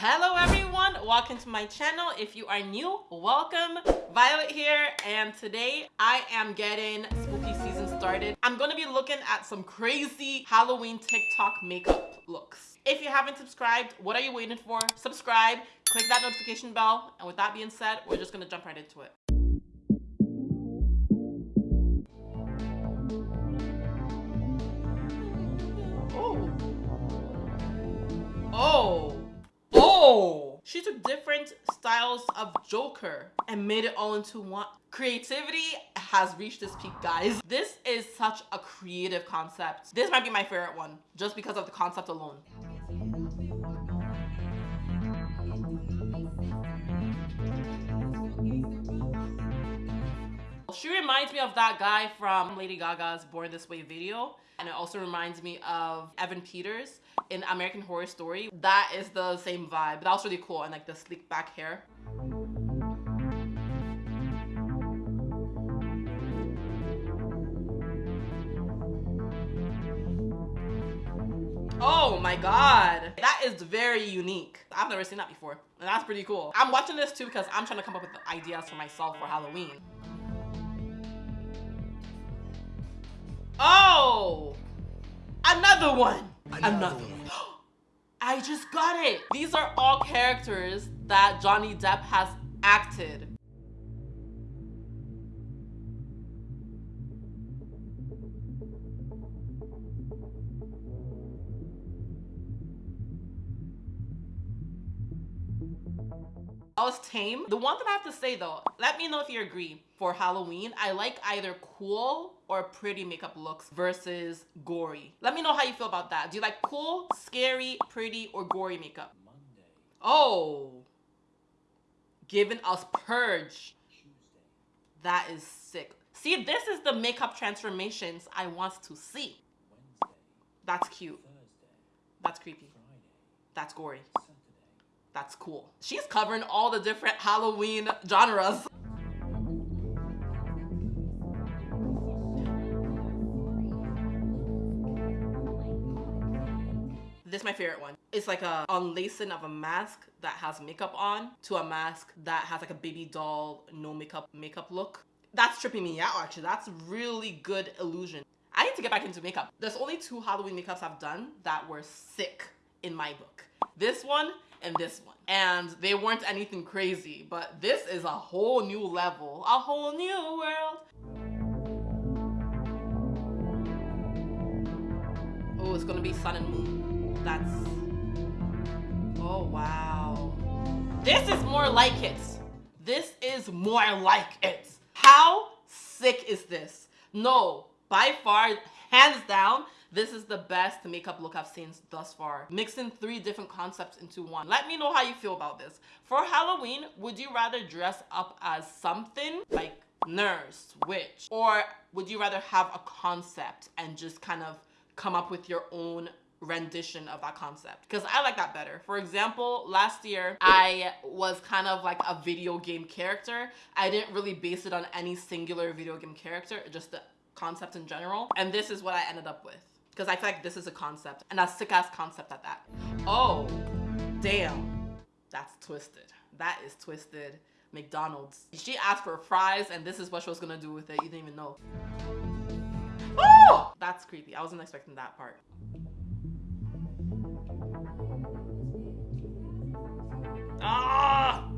Hello everyone, welcome to my channel. If you are new, welcome. Violet here, and today I am getting spooky season started. I'm gonna be looking at some crazy Halloween TikTok makeup looks. If you haven't subscribed, what are you waiting for? Subscribe, click that notification bell, and with that being said, we're just gonna jump right into it. She took different styles of Joker and made it all into one. Creativity has reached this peak, guys. This is such a creative concept. This might be my favorite one, just because of the concept alone. She reminds me of that guy from Lady Gaga's Born This Way video. And it also reminds me of Evan Peters in American Horror Story. That is the same vibe. That was really cool and like the sleek back hair. Oh my god. That is very unique. I've never seen that before. And that's pretty cool. I'm watching this too because I'm trying to come up with ideas for myself for Halloween. Oh! Another one! Another, Another one. I just got it! These are all characters that Johnny Depp has acted. I was tame. The one thing I have to say though, let me know if you agree. For Halloween, I like either cool or pretty makeup looks versus gory. Let me know how you feel about that. Do you like cool, scary, pretty, or gory makeup? Monday. Oh. Giving us Purge. Tuesday. That is sick. See, this is the makeup transformations I want to see. Wednesday. That's cute. Thursday. That's creepy. Friday. That's gory. That's cool. She's covering all the different Halloween genres. This is my favorite one. It's like a unlacing of a mask that has makeup on to a mask that has like a baby doll, no makeup makeup look. That's tripping me out actually. That's really good illusion. I need to get back into makeup. There's only two Halloween makeups I've done that were sick in my book. This one and this one. And they weren't anything crazy, but this is a whole new level, a whole new world. Oh, it's gonna be sun and moon. That's, oh wow. This is more like it. This is more like it. How sick is this? No, by far, hands down, this is the best makeup look I've seen thus far. Mixing three different concepts into one. Let me know how you feel about this. For Halloween, would you rather dress up as something like nurse, witch, or would you rather have a concept and just kind of come up with your own rendition of that concept because I like that better. For example, last year I was kind of like a video game character. I didn't really base it on any singular video game character, just the concept in general. And this is what I ended up with because I feel like this is a concept and a sick ass concept at that. Oh, damn. That's twisted. That is twisted. McDonald's. She asked for fries and this is what she was gonna do with it. You didn't even know. Oh! That's creepy. I wasn't expecting that part. Ah!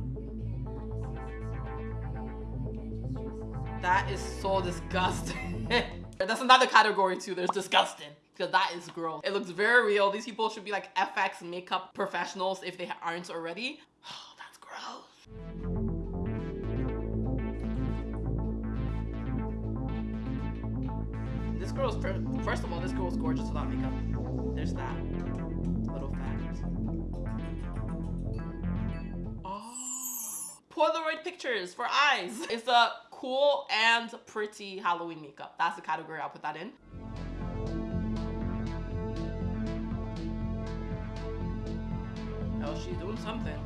That is so disgusting. That's another category too. There's disgusting because that is gross. It looks very real. These people should be like FX makeup professionals if they aren't already. Oh, that's gross. This girl's, first of all, this girl's gorgeous without makeup. There's that little fact. Oh. Polaroid pictures for eyes. It's a cool and pretty Halloween makeup. That's the category I'll put that in. Oh, she's doing something.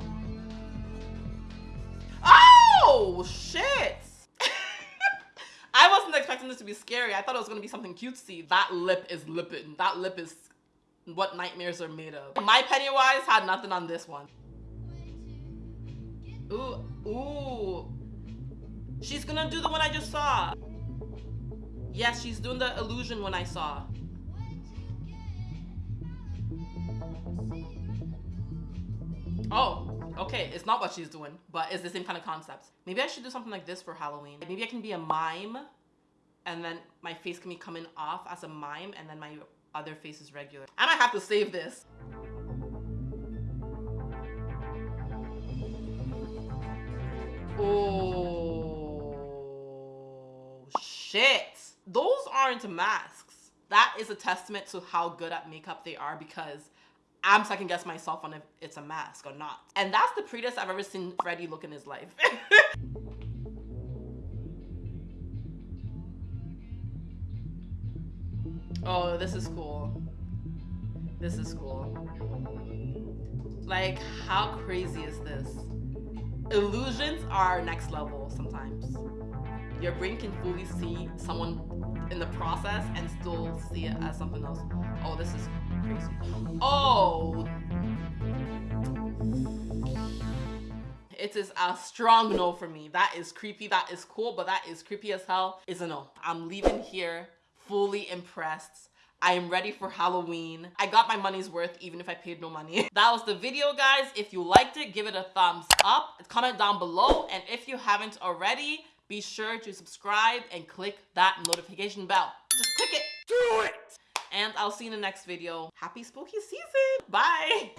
Oh, shit! I wasn't expecting this to be scary. I thought it was gonna be something cutesy. That lip is lipping. That lip is what nightmares are made of. My Pennywise had nothing on this one. Ooh, ooh. She's gonna do the one I just saw. Yes, she's doing the illusion one I saw. Oh, okay. It's not what she's doing, but it's the same kind of concept. Maybe I should do something like this for Halloween. Maybe I can be a mime and then my face can be coming off as a mime and then my other face is regular. I might have to save this. Oh, shit. Those aren't masks. That is a testament to how good at makeup they are because I'm second guess myself on if it's a mask or not. And that's the prettiest I've ever seen Freddy look in his life. oh, this is cool. This is cool. Like, how crazy is this? Illusions are next level sometimes. Your brain can fully see someone in the process and still see it as something else. Oh, this is Oh! It is a strong no for me. That is creepy, that is cool, but that is creepy as hell. Is a no. I'm leaving here fully impressed. I am ready for Halloween. I got my money's worth even if I paid no money. that was the video, guys. If you liked it, give it a thumbs up. Comment down below. And if you haven't already, be sure to subscribe and click that notification bell. Just click it. Do it! And I'll see you in the next video. Happy spooky season. Bye.